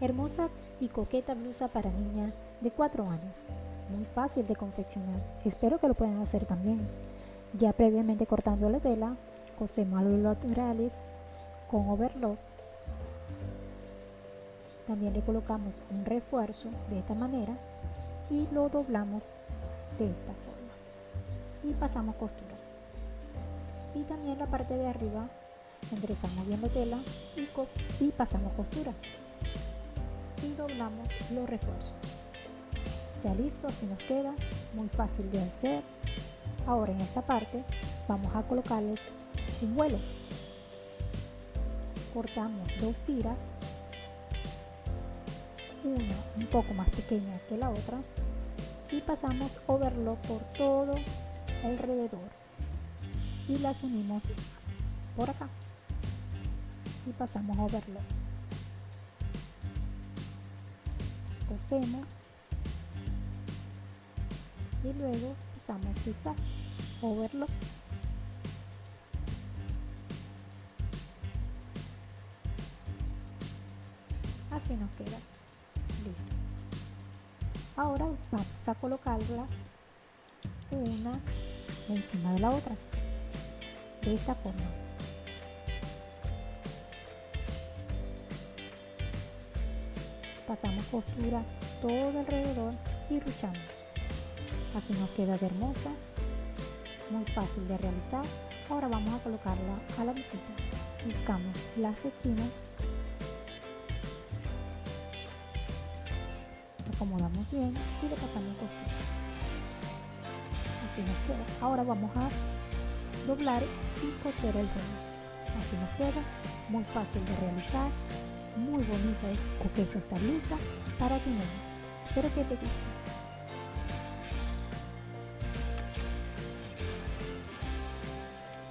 Hermosa y coqueta blusa para niña de 4 años. Muy fácil de confeccionar. Espero que lo puedan hacer también. Ya previamente cortando la tela, cosemos los laterales con overlock. También le colocamos un refuerzo de esta manera y lo doblamos de esta forma. Y pasamos costura. Y también la parte de arriba enderezamos bien la tela y, y pasamos costura y doblamos los refuerzos. Ya listo así nos queda muy fácil de hacer. Ahora en esta parte vamos a colocarles un vuelo. Cortamos dos tiras una un poco más pequeña que la otra y pasamos overlock por todo alrededor. Y las unimos por acá. Y pasamos overlock cosemos y luego pasamos zigzag overlock así nos queda. Listo. Ahora vamos a colocarla una encima de la otra de esta forma pasamos costura todo alrededor y ruchamos. Así nos queda hermosa muy fácil de realizar. Ahora vamos a colocarla a la visita buscamos las esquinas. Acomodamos bien y le pasamos costura así nos queda. Ahora vamos a doblar y coser el remo así nos queda. Muy fácil de realizar muy bonita es coqueta esta blusa para tu niño espero que te guste